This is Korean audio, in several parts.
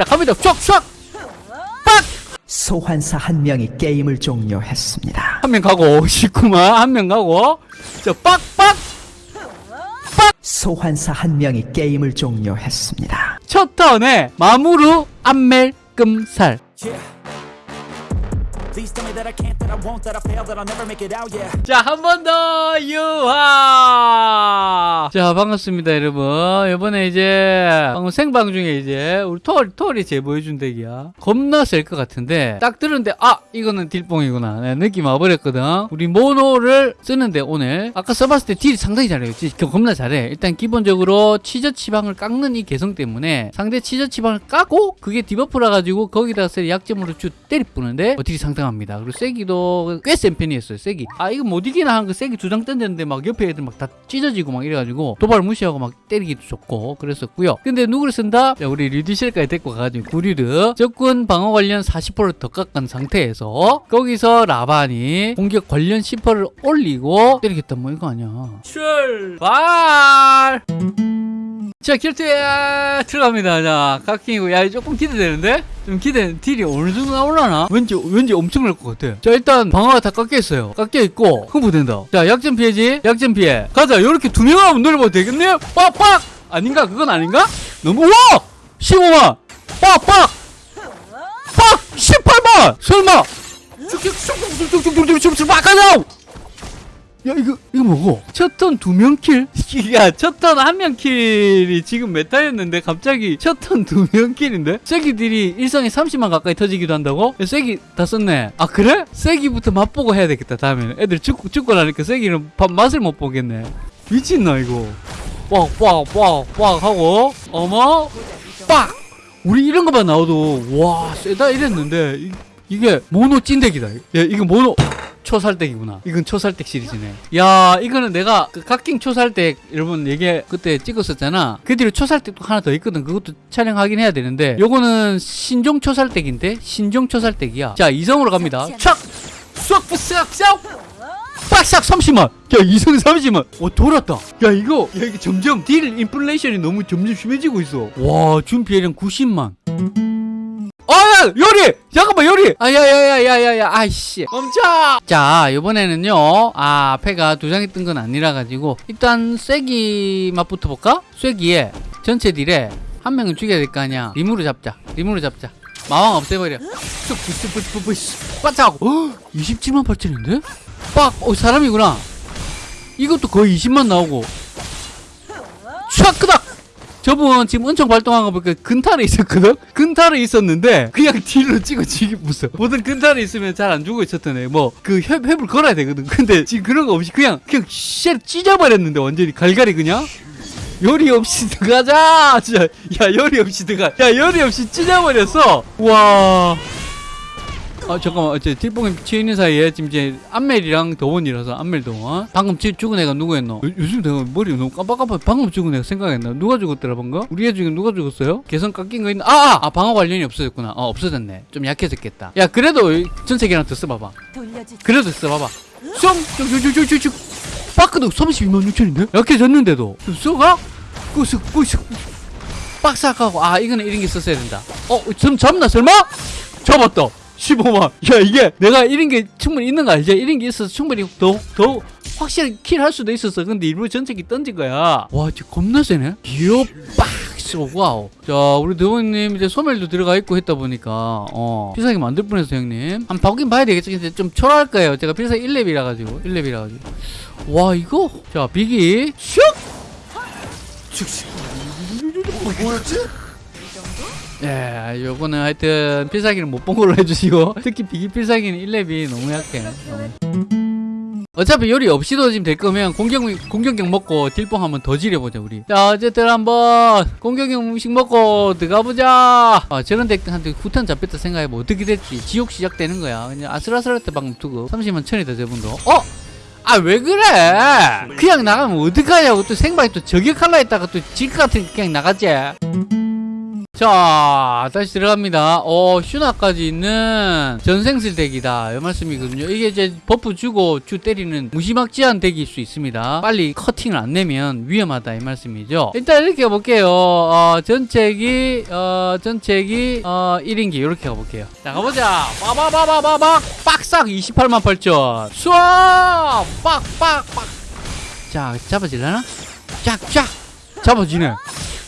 자 갑니다. 쫙쫙 소환사 한 명이 게임을 종료했습니다. 한 명 가고 쉽구만. 한 명 가고. 자 빡빡! 소환사 한 명이 게임을 종료했습니다. 첫 턴에 마무르 안멜 금살. Yeah. 자, 한 번 더 유하. 자, 반갑습니다, 여러분. 이번에 이제 방금 생방 중에 이제 우리 톨 톨이 제 보여준 덱이야. 겁나 셀 것 같은데 딱 들었는데 아 이거는 딜뽕이구나. 네, 느낌 와 버렸거든. 우리 모노를 쓰는데 오늘 아까 써 봤을 때 딜이 상당히 잘해요. 진짜 겁나 잘해. 일단 기본적으로 치저 치방을 깎는 이 개성 때문에 상대 치저 치방을 깎고 그게 디버프라 가지고 거기다가 세 약점으로 쭉 때리 뿌는데 어, 딜이 상당 합니다. 그리고 세기도 꽤 센 편이었어요. 세기. 아 이거 못 이기나 하는 그 세기 두 장 던졌는데 막 옆에 애들 막 다 찢어지고 막 이래가지고 도발 무시하고 막 때리기도 좋고 그랬었고요. 근데 누구를 쓴다? 자, 우리 류디실까지 데리고 가가지고 구리드 적군 방어 관련 40%를 더 깎은 상태에서 거기서 라반이 공격 관련 10%를 올리고 때리겠다 뭐 이거 아니야. 출발! 자, 결투에 들어갑니다. 자, 각킹이고. 야, 조금 기대되는데? 좀 기대, 딜이 어느 정도 나올라나? 왠지, 왠지 엄청날 것 같아. 자, 일단 방어가 다 깎여 있어요. 깎여 있고, 흥부된다. 자, 약점 피해지? 약점 피해. 가자, 요렇게 두 명을 한번 노려봐도 되겠네요? 빡빡! 아닌가? 그건 아닌가? 너무, 우와! 15만! 빡빡! 빡! 18만! 설마! 쭉쭉쭉쭉쭉쭉쭉쭉쭉 빡 가자! 야 이거 이거 뭐고? 첫턴 두 명 kill? 야 첫턴 한 명 kill이 지금 meta였는데 갑자기 첫턴 두 명 kill인데? 쐐기들이 일상에 30만 가까이 터지기도 한다고? 야, 쐐기 다 썼네 아 그래? 쐐기부터 맛보고 해야 되겠다 다음에는 애들 죽고, 죽고 나니까 쐐기는 밥 맛을 못 보겠네 미친나 이거 빡빡빡빡 하고 어머 빡 우리 이런 거만 나와도 와 세다 이랬는데 이, 이게 모노 찐덱이다 야 이거 모노 초살댁이구나. 이건 초살댁 시리즈네. 야, 이거는 내가 그 각킹 초살댁 여러분 얘기 그때 찍었었잖아. 그 뒤로 초살댁도 하나 더 있거든. 그것도 촬영하긴 해야 되는데 요거는 신종 초살댁인데 신종 초살댁이야. 자, 이성으로 갑니다. 촥! 쏙! 싹! 싹! 빡싹 30만! 야, 이성 30만! 와, 돌았다! 야, 이거, 야, 이게 점점 딜 인플레이션이 너무 점점 심해지고 있어. 와, 준비해량 90만. 아, 야, 요리! 잠깐만, 요리! 아, 야, 야, 야, 야, 야, 야, 아이씨. 멈춰! 자, 이번에는요, 아, 패가 두 장이 뜬 건 아니라 가지고, 일단, 쐐기 맛부터 볼까? 쐐기에, 전체 딜에, 한 명은 죽여야 될 거 아니야. 리무로 잡자. 리무로 잡자. 마왕 없애버려. 쑥, 쑥, 쑥, 쑥, 쑥, 쑥, 빠짝하고. 27만 8천인데? 빡! 어, 사람이구나. 이것도 거의 20만 나오고. 촥! 끄닥! 저분 지금 은총 발동한 거 보니까 근탈에 있었거든? 근탈에 있었는데 그냥 딜로 찍어 지기 무서 보통 근탈에 있으면 잘 안 죽어 있었던 애 뭐그 햅을 걸어야 되거든. 근데 지금 그런 거 없이 그냥 그냥 쉐 찢어버렸는데 완전히 갈갈이 그냥? 요리 없이 들어가자! 진짜. 야 요리 없이 들어가. 야 요리 없이 찢어버렸어. 와 아 잠깐만. 어째 딜뽕이 치여 있는 사이에 지금 이제 안멜이랑 더원이라서 안멜 더원. 방금 지, 죽은 애가 누구였노? 요, 요즘 내가 머리 너무 깜빡깜빡 방금 죽은 애가 생각했나? 누가 죽었더라 방금? 우리 애 중에 누가 죽었어요? 개성 깎인 거 있나? 아, 아, 아 방어 관련이 없어졌구나. 어 없어졌네. 좀 약해졌겠다. 야 그래도 전세계랑 더 써봐봐. 그래도 써봐봐. 쏨쭉쭉쭉쭉쭉 빠크도 32만 6천인데? 약해졌는데도. 좀 써가? 꾸슥 꾸슥 빡싹하고. 아 이거는 이런 게 썼어야 된다. 어좀 잡나 설마? 잡았다 15만. 야, 이게 내가 이런 게 충분히 있는 거 알지? 이런 게 있어서 충분히 더, 더 확실히 킬할 수도 있었어. 근데 일부러 전체기 던진 거야. 와, 진짜 겁나 세네? 빡! 와우. 자, 우리 대원님 이제 소멸도 들어가 있고 했다 보니까, 어, 필살기 만들 뻔했어, 형님. 한 보긴 봐야 되겠죠. 근데 좀 초라할 거예요. 제가 필살기 1렙이라 가지고, 1렙이라 가지고. 와, 이거. 자, 비기. 슉! 뭐였지? 예, 요거는 하여튼 필살기는 못 본 걸로 해주시고 특히 비기 필살기는 1렙이 너무 약해. 어. 어차피 요리 없이도 지금 될 거면 공격, 공격력 먹고 딜뽕 한번 더 지려보자 우리. 자 어쨌든 한번 공격력 음식 먹고 들어가보자. 아, 저런 덱한테 후턴 잡혔다 생각해보면 어떻게 됐지 지옥 시작되는 거야. 그냥 아슬아슬할 때 방금 두고 30만 천이다 저분도 어? 아왜 그래? 그냥 나가면 어떡하냐고 또 생방에 또 저격할라 했다가 또 질 것 같은 그냥 나갔지 자 다시 들어갑니다. 어 슈나까지 있는 전생슬 deck이다. 이 말씀이거든요. 이게 이제 buff 주고 주 때리는 무지막지한 deck일 수 있습니다. 빨리 커팅을 안 내면 위험하다 이 말씀이죠. 일단 이렇게 가볼게요. 어, 전체기 어, 전체기 어, 1인기 이렇게 가볼게요. 자 가보자. 빠바바바바박 빡싹 28만 8천. 수아 빡빡빡. 자 잡아질라나? 쫙쫙. 잡아지네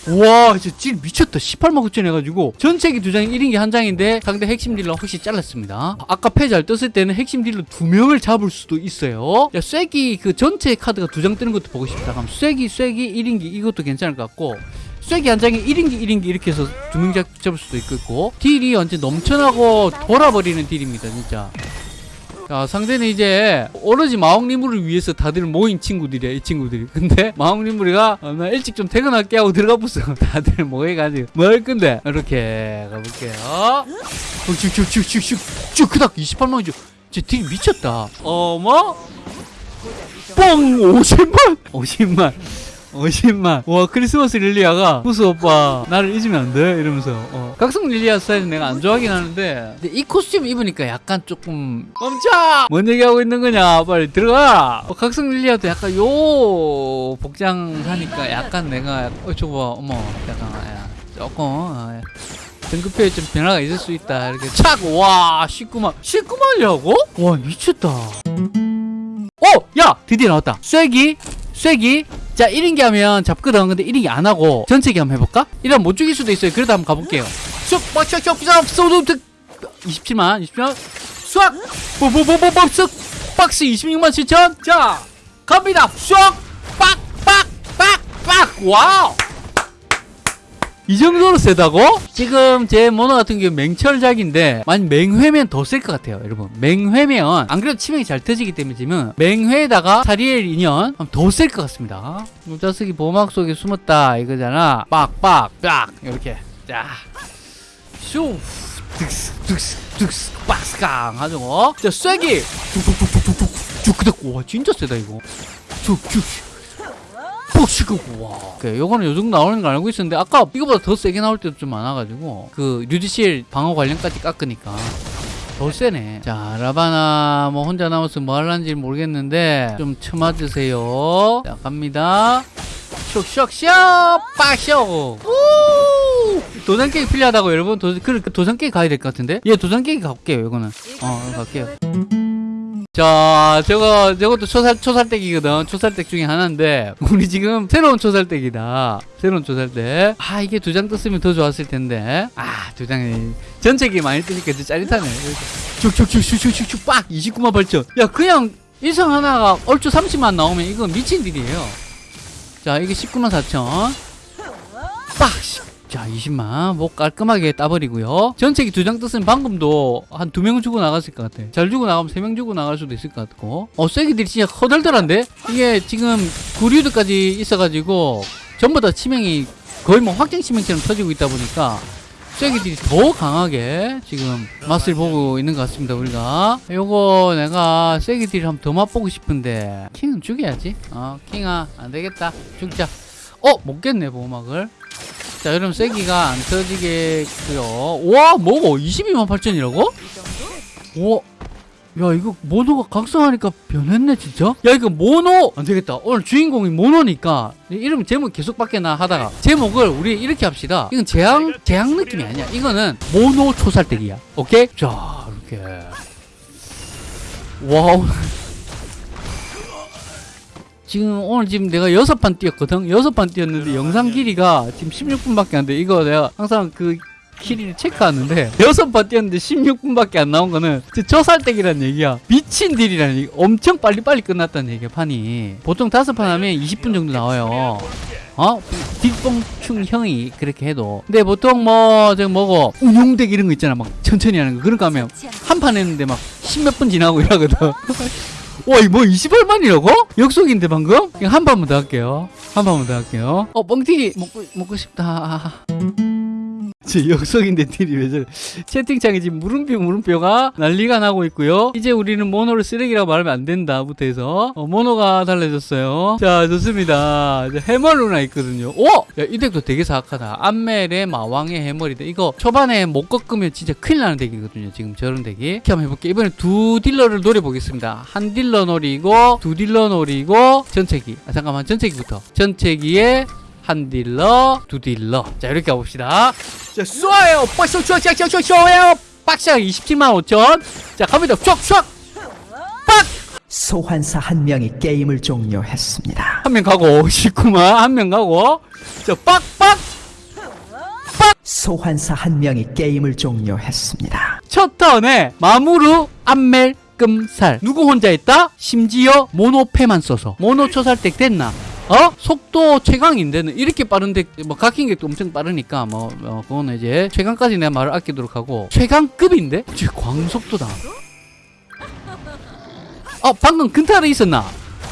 와 진짜 질 미쳤다. 18만 9천 해가지고. 전체기 두장 1인기 한 장인데 상대 핵심 딜러 혹시 잘랐습니다. 아까 패잘 떴을 때는 핵심 딜러 두 명을 잡을 수도 있어요. 야 쐐기 그 전체 카드가 두 장 뜨는 것도 보고 싶다. 그럼 쐐기 쐐기 1인기 이것도 괜찮을 것 같고 쐐기 한 장에 1인기 1인기 이렇게 해서 두 명 잡을 수도 있겠고 딜이 완전 넘쳐나고 돌아버리는 딜입니다 진짜 자, 상대는 이제 오로지 마왕리무루를 위해서 다들 모인 친구들이야, 이 친구들이. 근데 마왕리무루가 어, 나 일찍 좀 퇴근할게 하고 들어가 봤어. 다들 모여가지고 뭐할 건데? 이렇게 가볼게요. 어, 쭉쭉쭉쭉쭉 그닥 28만이죠. 쟤딜 미쳤다. 어머? 뻥 50만? 50만. 50만. 와, 크리스마스 릴리아가 부스 오빠 나를 잊으면 안 돼? 이러면서. 어. 각성 릴리아 스타일은 내가 안 좋아하긴 하는데 근데 이 costume 입으니까 약간 조금 멈춰! 뭔 얘기하고 있는 거냐? 빨리 들어가! 어, 각성 릴리아도 약간 요 복장 하니까 약간 내가 어, 저거 봐. 어머. 약간 야, 조금 어, 야. 등급표에 좀 변화가 있을 수 있다. 이렇게 착! 와, 19만. 19만이라고? 와, 미쳤다. 어! 야! 드디어 나왔다. 쐐기, 쐐기. 자, 1인기 하면 잡거든. 근데 1인기 안 하고 전체기 한번 해볼까? 이러면 못 죽일 수도 있어요. 그래도 한번 가볼게요. 쑥! 막샥샥 싹! 쏘드 27만, 27만. 싹! 뽀뽀뽀뽀뽀 쓱! 박스 26만 7천. 자, 갑니다. 쏙! 빡! 빡! 빡! 빡! 와우! 이 정도로 세다고? 지금 제 모노 같은 경우 맹철작인데 만약 맹회면 더 셀 것 같아요 여러분. 맹회면 안 그래도 치명이 잘 터지기 때문에 지금 맹회에다가 사리엘 인연 더 셀 것 같습니다. 무자석이 보막 속에 숨었다 이거잖아. 빡빡 빡. 이렇게. 자쇼 득스 득스 득스. 박스강 하죠. 자 쐐기. 와 진짜 세다 이거. 쭉쭉 뻑치고 와. 그 요거는 요 정도 나오는 거 알고 있었는데 아까 이거보다 더 세게 나올 때도 좀 많아가지고 그 류디실 방어 관련까지 깎으니까 더 세네. 자 라바나 뭐 혼자 남아서 뭐 할란지 모르겠는데 좀 쳐맞으세요. 자 갑니다. 슉슉슉 빠쇼. 우! 도장 깨기 필요하다고 여러분 도, 그, 그 가야 될 것 같은데 예 도장 깨기 갈게요 이거는 어 갈게요 자, 저거, 저것도 초살, 초살댁이거든. 초살댁 중에 하나인데, 우리 지금 새로운 초살댁이다. 새로운 초살댁. 아, 이게 두 장 떴으면 더 좋았을 텐데. 아, 두 장이, 전체기 많이 뜨니까 좀 짜릿하네. 쭉쭉쭉쭉쭉쭉 빡! 29만 8천. 야, 그냥 일성 하나가 얼추 30만 나오면 이건 미친 딜이에요. 자, 이게 19만 4천. 빡! 자 20만 뭐 깔끔하게 따버리고요. 전체기 두장 떴으면 방금도 한 두 명 주고 나갔을 것 같아. 잘 주고 나가면 세 명 주고 나갈 수도 있을 것 같고. 어 쐐기들이 진짜 허덜덜한데? 이게 지금 구류드까지 있어가지고 전부 다 치명이 거의 뭐 확정 치명처럼 터지고 있다 보니까 쐐기들이 더 강하게 지금 맛을 보고 있는 것 같습니다 우리가. 요거 내가 쐐기들이 한 번 더 맛보고 싶은데 킹은 죽여야지. 어 킹아 안되겠다. 죽자. 어 못겠네 보호막을 자, 여러분 세기가 안 터지겠고요. 와, 뭐고? 22만 8천이라고? 와, 야 이거 모노가 각성하니까 변했네 진짜. 야 이거 모노 안 되겠다. 오늘 주인공이 모노니까 이름 제목 계속 바뀌나 하다가 제목을 우리 이렇게 합시다. 이건 재앙 재앙 느낌이 아니야. 이거는 모노 초살deck이야. 오케이? 자 이렇게. 와우. 지금 오늘 지금 내가 여섯 판 뛰었거든. 여섯 판 뛰었는데 영상 길이가 지금 16분밖에 안 돼. 이거 내가 항상 그 길이를 체크하는데 여섯 판 뛰었는데 16분밖에 안 나온 거는 진짜 저살댁이라는 얘기야. 미친 딜이라는 얘기. 엄청 빨리빨리 끝났다는 얘기야, 판이. 보통 다섯 판 하면 20분 정도 나와요. 어? 뒷봉충 형이 그렇게 해도. 근데 보통 뭐, 저 뭐고, 운용덱 이런 거 있잖아. 막 천천히 하는 거. 그런 거 하면 한 판 했는데 막 십몇 분 지나고 이러거든. 와, 이거 뭐 28만이라고? 역속인데 방금? 그냥 한 판만 더 할게요. 한 판만 더 할게요. 어, 뻥튀기 먹고, 먹고 싶다. 제 역성인데 딜이 왜 저래? 채팅창에 지금 물음표 물음표가 난리가 나고 있고요. 이제 우리는 모노를 쓰레기라고 말하면 안 된다 부터 해서. 어, 모노가 달라졌어요. 자 좋습니다. 해멀루나 있거든요. 오! 야, 이 deck도 되게 사악하다. 안멜의 마왕의 해멀이다. 이거 초반에 못 꺾으면 진짜 큰일 나는 deck이거든요 지금 저런 deck이. 이렇게 한번 해볼게요. 이번에 두 딜러를 노려보겠습니다. 한 딜러 노리고 두 딜러 노리고 전체기. 아 잠깐만 전체기부터. 전체기에 한 딜러, 두 딜러. 자, 이렇게 가봅시다. 자, 쏘아요! 빡쇼, 쏘, 쏘, 쏘, 쏘, 쏘아요! 빡샤 27만 5천. 자, 갑니다. 쫙, 쫙! 소환사 한 명이 게임을 종료했습니다. 한 명 가고, 19만. 한 명 가고. 자, 빡, 빡! 소환사 한 명이 게임을 종료했습니다. 첫 턴에 마무르, 안멜, 끔살. 누구 혼자 있다? 심지어 모노패만 써서. 모노 초살덱 됐나? 어? 속도 최강인데 이렇게 빠른데 뭐또 엄청 빠르니까 뭐 어, 그거는 이제 최강까지 내가 말을 아끼도록 하고 최강급인데? 지 광속도다. 어 방금 근타르 있었나?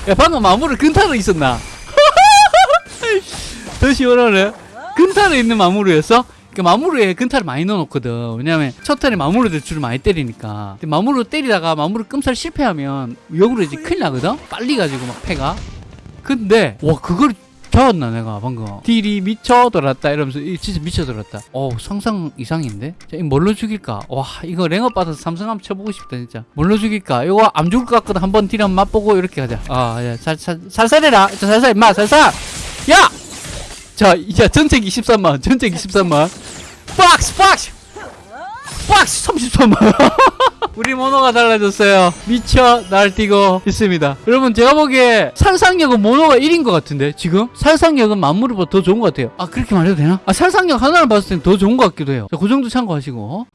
야 방금 마무르 근타르 있었나? 더 시원하네. 근타르 있는 마무르였어? 그 마무르에 근타를 많이 넣어놓거든. 왜냐면 첫 턴에 마무르들 줄을 많이 때리니까. 마무르 때리다가 마무르 끔살 실패하면 역으로 이제 큰일 나거든? 빨리 가지고 막 패가. 근데, 와, 그걸 잡았나, 내가 방금. 딜이 미쳐 돌았다. 이러면서, 이 진짜 미쳐 돌았다. 어 상상 이상인데? 자, 이 뭘로 죽일까? 와, 이거 랭업 받아서 삼성 한번 쳐보고 싶다, 진짜. 뭘로 죽일까? 이거 안 죽을 것 같거든. 한번 딜 한번 맛보고 이렇게 가자. 아, 야, 살, 살, 살살해라. 자, 살살, 임마, 살살! 야! 자, 야, 전책 23만, 전책 23만. 박스, 박스! 박스 33만. 우리 모노가 달라졌어요. 미쳐 날뛰고 있습니다. 여러분, 제가 보기에 살상력은 모노가 1인 것 같은데, 지금? 살상력은 만무르보다 더 좋은 것 같아요. 아, 그렇게 말해도 되나? 아, 살상력 하나를 봤을 땐 더 좋은 것 같기도 해요. 자, 그 정도 참고하시고.